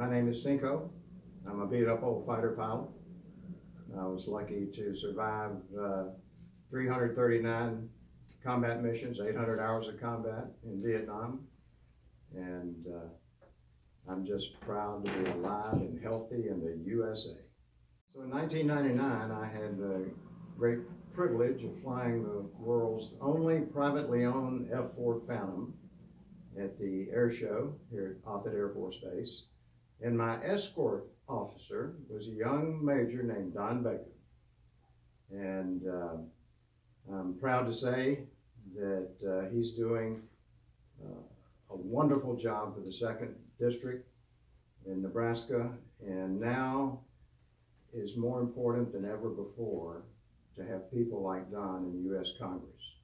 My name is Cinco. I'm a beat up old fighter pilot. I was lucky to survive uh, 339 combat missions, 800 hours of combat in Vietnam. And uh, I'm just proud to be alive and healthy in the USA. So in 1999, I had the great privilege of flying the world's only privately owned F-4 Phantom at the air show here at Offutt Air Force Base. And my escort officer was a young major named Don Bacon. And uh, I'm proud to say that uh, he's doing uh, a wonderful job for the second district in Nebraska. And now is more important than ever before to have people like Don in the U.S. Congress.